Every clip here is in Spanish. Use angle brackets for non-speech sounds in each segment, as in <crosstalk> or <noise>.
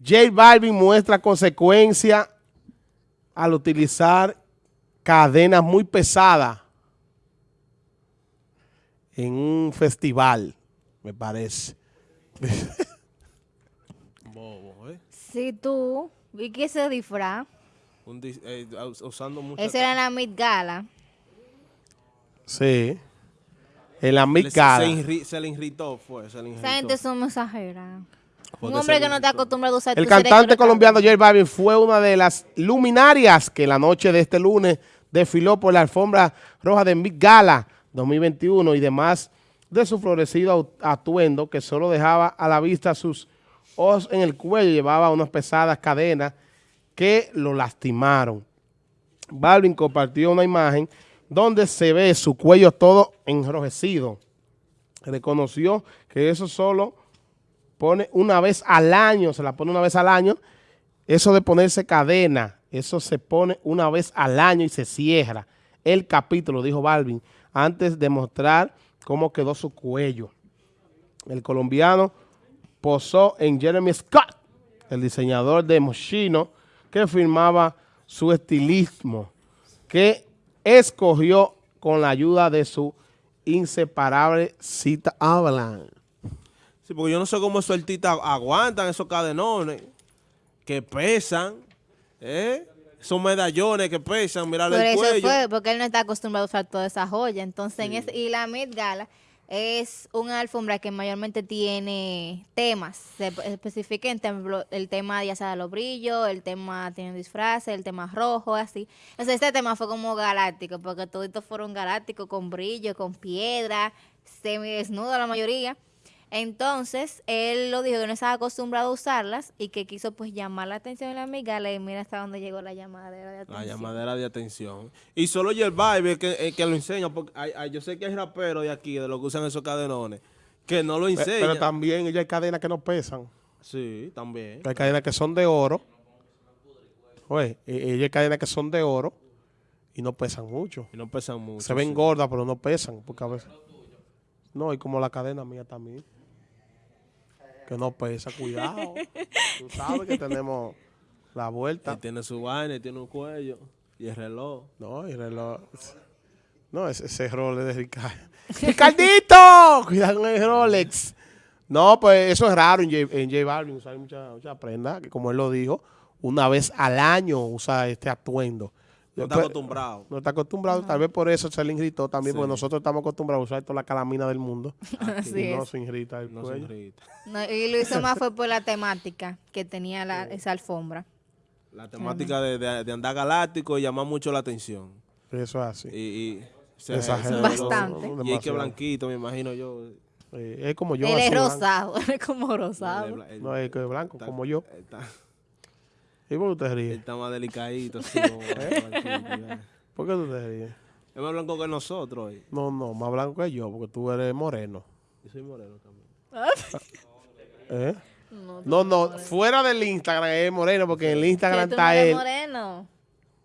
J Balvin muestra consecuencia al utilizar cadenas muy pesadas en un festival, me parece. <laughs> Bobo, ¿eh? Si tú vi que ese disfraz, Un dis- eh, us- usando mucho. ese era en la Mid Gala. Sí. En la se, Gala. se se le irritó, fue. Se le irritó. Esa gente son mensajeras. Un hombre que no está acostumbrado a usar El cantante colombiano. J Balvin fue una de las luminarias que la noche de este lunes desfiló por la alfombra roja de Met Gala 2021 y demás de su florecido atuendo que solo dejaba a la vista sus ojos en el cuello, llevaba unas pesadas cadenas que lo lastimaron. Balvin compartió una imagen donde se ve su cuello todo enrojecido. Reconoció que eso solo pone una vez al año, se la pone una vez al año. Eso de ponerse cadena, eso se pone una vez al año y se cierra. El capítulo, dijo Balvin, antes de mostrar cómo quedó su cuello. El colombiano posó en Jeremy Scott, el diseñador de Moschino, que firmaba su estilismo, que escogió con la ayuda de su inseparable cita Avalanche. Sí, porque yo no sé cómo esos artistas aguantan esos cadenones que pesan, ¿eh? Esos medallones que pesan, mirar Por el eso cuello. fue, porque él no está acostumbrado a usar toda esa joya. Entonces, en ese- y la Met Gala es una alfombra que mayormente tiene temas. Se especifica en tem- el tema ya sea de los brillos, el tema tiene disfraces, el tema rojo, así. Entonces, este tema fue como galáctico, porque todos fueron galácticos, con brillo, con piedra, semidesnudo la mayoría. Entonces, él lo dijo que no estaba acostumbrado a usarlas y que quiso pues llamar la atención en la Gala y mira hasta dónde llegó la llamadera de atención. La llamadera de atención. Y solo el Vibe que, el que lo enseña, porque hay- hay- yo sé que hay raperos de aquí, de los que usan esos cadenones, que no lo enseñan. Pero también ellos hay cadenas que no pesan. Sí, también. Hay cadenas que son de oro. Oye, e- ellos hay cadenas que son de oro y no pesan mucho. Y no pesan mucho. Se ven sí. gordas, pero no pesan. Porque a veces... No, y como la cadena mía también. Que no pesa, cuidado. <laughs> Tú sabes que tenemos la Él vuelta. tiene su vaina, y tiene un cuello y el reloj. No, y reloj. No, ese, ese Rolex de Ricardo. <laughs> ¡Ricardito! Cuidado con el Rolex. No, pues eso es raro en J, en J Balvin usar mucha, mucha prenda, que como él lo dijo, una vez al año usa este atuendo. No está acostumbrado. No está acostumbrado, tal vez por eso se le irritó también, porque nosotros estamos acostumbrados a usar toda la calamina del mundo. <laughs> Así y no es. se irrita el No se cuello. irrita. No, y lo hizo más fue por la temática que tenía la- esa alfombra. La temática de, de- de andar galáctico y llamar mucho la atención. Eso es así. Y, y se- Exagerado. Bastante. Y hay que blanquito, me imagino yo. Eh, es como yo. él es rosado, <laughs> él es como rosado. es No, es que es blanco, está- como yo. Está, ¿Y por qué usted él ríe? está más delicadito. así, <laughs> como blanquito, ya. ¿Por qué tú te ríes? Es más blanco que nosotros. eh. No, no, más blanco que yo, porque tú eres moreno. Yo soy moreno también. ¿Eh? No, No, no, fuera del Instagram es moreno, porque en el Instagram está eres él. moreno.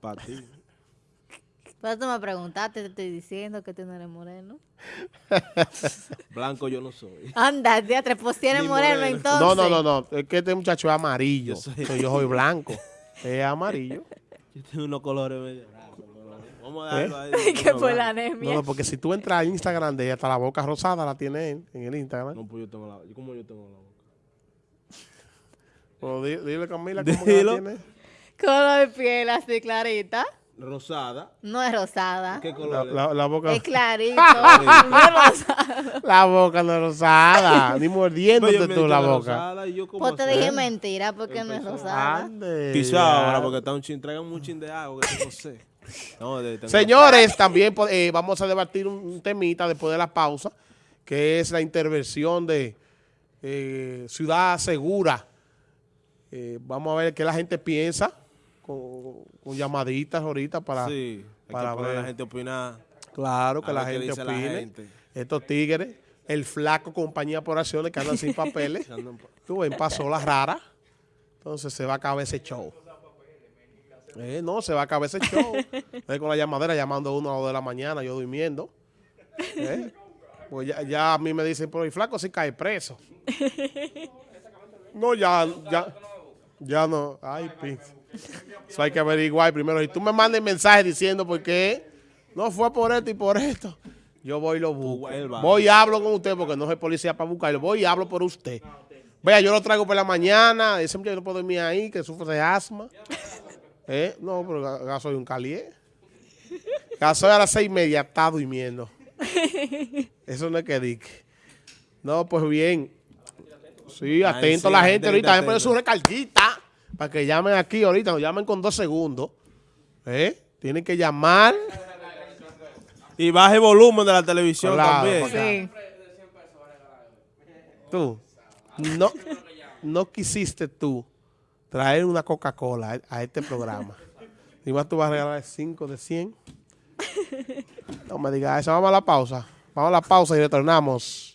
Para ti. Pero tú me preguntaste, te estoy diciendo que tú no eres moreno. <laughs> Blanco yo no soy. Anda, teatro, pues si eres moreno, moreno. entonces. No, no, no, no, es que este muchacho es amarillo. Yo soy- so, Yo soy blanco. <laughs> Es amarillo. Yo tengo unos colores medio raros. Vamos a dejarlo ahí. <laughs> que por la anemia. No, no, porque si tú entras al Instagram de ella, hasta la boca rosada la tiene él en el Instagram. No, pues yo tengo la... ¿Cómo yo tengo la boca? Pero di- dile Camila cómo que la tiene. Color de piel así clarita. Rosada. No es rosada. ¿Qué La, color? es? la- la boca, Es <laughs> clarito. <laughs> no es rosada. la boca no es rosada. Ni mordiéndote tú la boca. rosada y yo como Pues te dije mentira porque no es rosada. Ande, Quizá ahora porque está un chin, traigan un chin de agua que no sé. <laughs> No, de- tengo- Señores, también eh, vamos a debatir un, un temita después de la pausa, que es la intervención de eh, Ciudad Segura. Eh, vamos a ver qué la gente piensa con, con llamaditas ahorita para, Sí, para a la ver. gente opinar. claro, que la ver gente la opine. gente. Estos tigres, el flaco compañía por acciones que andan sin <laughs> papeles. Tú ven, pasó la rara. Entonces se va a acabar ese show. Eh, no, se va a acabar ese show. <laughs> Eh, con la llamadera llamando a uno a las dos de la mañana, yo durmiendo. Eh, Pues ya, ya a mí me dicen, pero el flaco sí cae preso. <laughs> No, ya, ya. Ya no. Ay, pizza. Eso hay que averiguar primero. Si tú me mandas mensaje diciendo por qué no fue por esto y por esto, yo voy y lo busco. Voy y hablo con usted porque no soy policía para buscarlo. Voy y hablo por usted. Vea, yo lo traigo por la mañana. Ese muchacho no puedo dormir ahí, que sufre de asma. ¿Eh? No, pero ga- soy un calié. Soy a las seis y media, está durmiendo. Eso no es que dique. No, pues bien. Sí, atento a la gente ahorita. poner su atenta. Para que llamen aquí ahorita. Nos llamen con dos segundos. ¿Eh? Tienen que llamar. Y baje el volumen de la televisión Claro, también. Sí. Tú. No, no quisiste tú traer una Coca-Cola a, a este programa. <laughs> Y más tú vas a regalar 5 de 100. No me digas eso. Vamos a la pausa. Vamos a la pausa y retornamos.